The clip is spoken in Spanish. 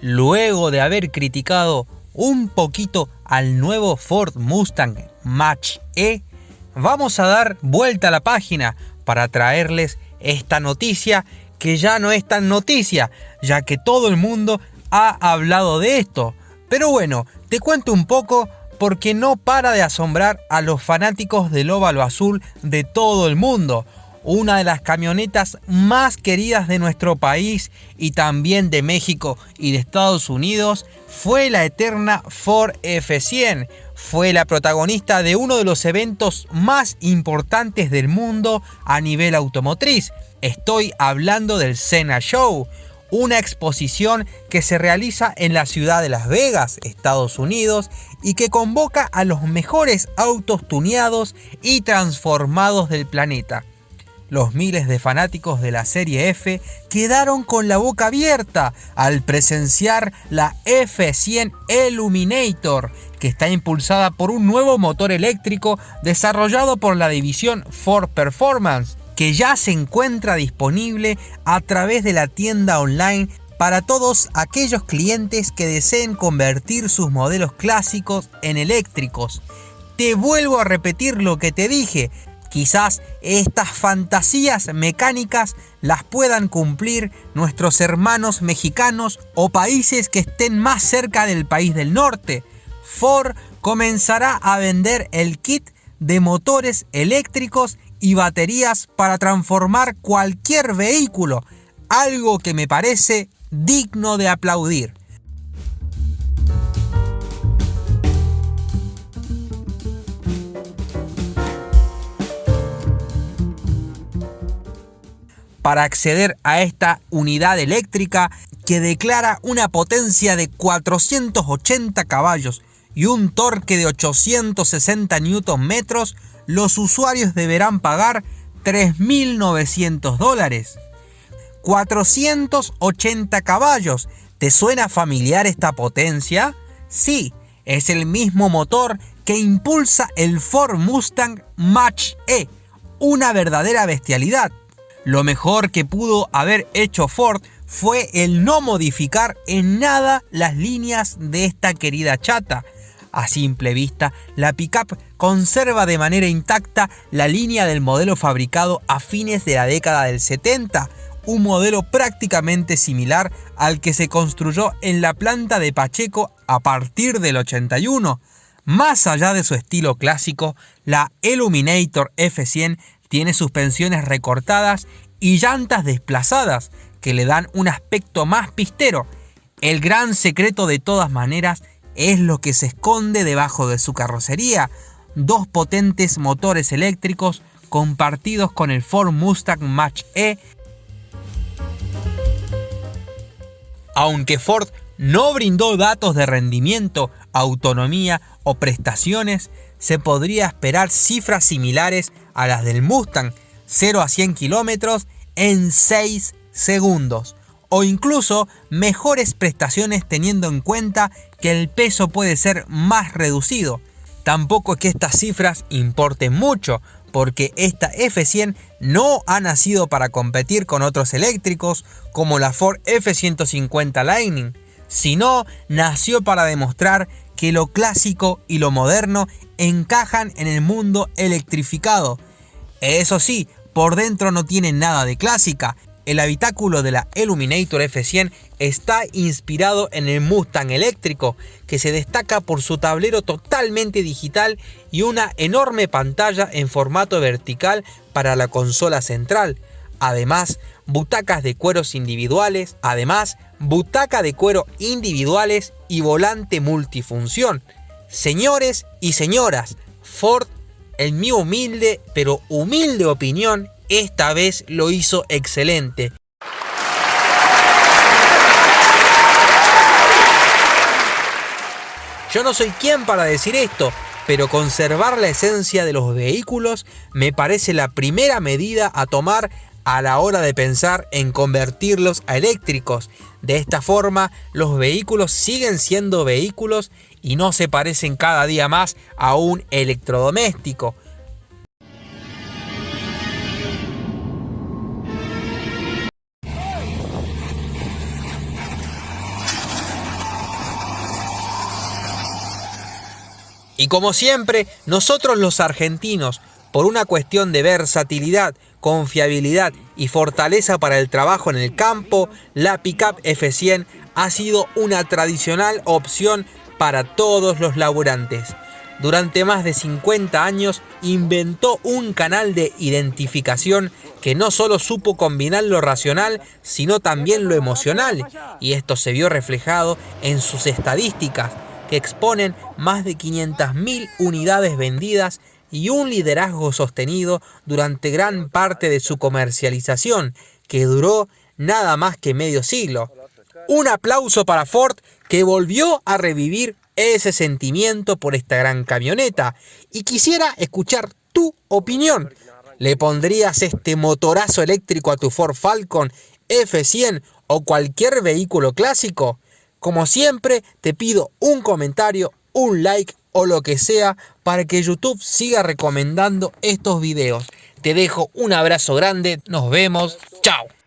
luego de haber criticado un poquito al nuevo Ford Mustang Match E, vamos a dar vuelta a la página para traerles esta noticia que ya no es tan noticia, ya que todo el mundo ha hablado de esto. Pero bueno, te cuento un poco porque no para de asombrar a los fanáticos del óvalo azul de todo el mundo una de las camionetas más queridas de nuestro país y también de México y de Estados Unidos fue la eterna Ford F100. Fue la protagonista de uno de los eventos más importantes del mundo a nivel automotriz. Estoy hablando del Sena Show, una exposición que se realiza en la ciudad de Las Vegas, Estados Unidos, y que convoca a los mejores autos tuneados y transformados del planeta. Los miles de fanáticos de la serie F quedaron con la boca abierta al presenciar la F100 Illuminator, que está impulsada por un nuevo motor eléctrico desarrollado por la división Ford Performance, que ya se encuentra disponible a través de la tienda online para todos aquellos clientes que deseen convertir sus modelos clásicos en eléctricos. Te vuelvo a repetir lo que te dije, Quizás estas fantasías mecánicas las puedan cumplir nuestros hermanos mexicanos o países que estén más cerca del país del norte. Ford comenzará a vender el kit de motores eléctricos y baterías para transformar cualquier vehículo, algo que me parece digno de aplaudir. Para acceder a esta unidad eléctrica que declara una potencia de 480 caballos y un torque de 860 Nm, los usuarios deberán pagar 3.900 dólares. 480 caballos. ¿Te suena familiar esta potencia? Sí, es el mismo motor que impulsa el Ford Mustang Mach E, una verdadera bestialidad. Lo mejor que pudo haber hecho Ford fue el no modificar en nada las líneas de esta querida chata. A simple vista, la pickup conserva de manera intacta la línea del modelo fabricado a fines de la década del 70, un modelo prácticamente similar al que se construyó en la planta de Pacheco a partir del 81. Más allá de su estilo clásico, la Illuminator F100 tiene suspensiones recortadas y llantas desplazadas que le dan un aspecto más pistero. El gran secreto de todas maneras es lo que se esconde debajo de su carrocería, dos potentes motores eléctricos compartidos con el Ford Mustang Mach E. Aunque Ford no brindó datos de rendimiento, autonomía o prestaciones, se podría esperar cifras similares a las del Mustang, 0 a 100 kilómetros en 6 segundos o incluso mejores prestaciones teniendo en cuenta que el peso puede ser más reducido. Tampoco es que estas cifras importen mucho, porque esta F100 no ha nacido para competir con otros eléctricos como la Ford F150 Lightning, sino nació para demostrar que lo clásico y lo moderno encajan en el mundo electrificado. Eso sí, por dentro no tiene nada de clásica. El habitáculo de la Illuminator F100 está inspirado en el Mustang eléctrico, que se destaca por su tablero totalmente digital y una enorme pantalla en formato vertical para la consola central. Además, butacas de cueros individuales, además, butaca de cuero individuales y volante multifunción. Señores y señoras, Ford, en mi humilde pero humilde opinión, esta vez lo hizo excelente. Yo no soy quien para decir esto, pero conservar la esencia de los vehículos me parece la primera medida a tomar a la hora de pensar en convertirlos a eléctricos. De esta forma, los vehículos siguen siendo vehículos y no se parecen cada día más a un electrodoméstico. Y como siempre, nosotros los argentinos por una cuestión de versatilidad, confiabilidad y fortaleza para el trabajo en el campo, la Pickup F100 ha sido una tradicional opción para todos los laburantes. Durante más de 50 años inventó un canal de identificación que no solo supo combinar lo racional, sino también lo emocional, y esto se vio reflejado en sus estadísticas, que exponen más de 500.000 unidades vendidas y un liderazgo sostenido durante gran parte de su comercialización, que duró nada más que medio siglo. Un aplauso para Ford que volvió a revivir ese sentimiento por esta gran camioneta y quisiera escuchar tu opinión. ¿Le pondrías este motorazo eléctrico a tu Ford Falcon F100 o cualquier vehículo clásico? Como siempre, te pido un comentario, un like o lo que sea para que YouTube siga recomendando estos videos. Te dejo un abrazo grande, nos vemos, chao.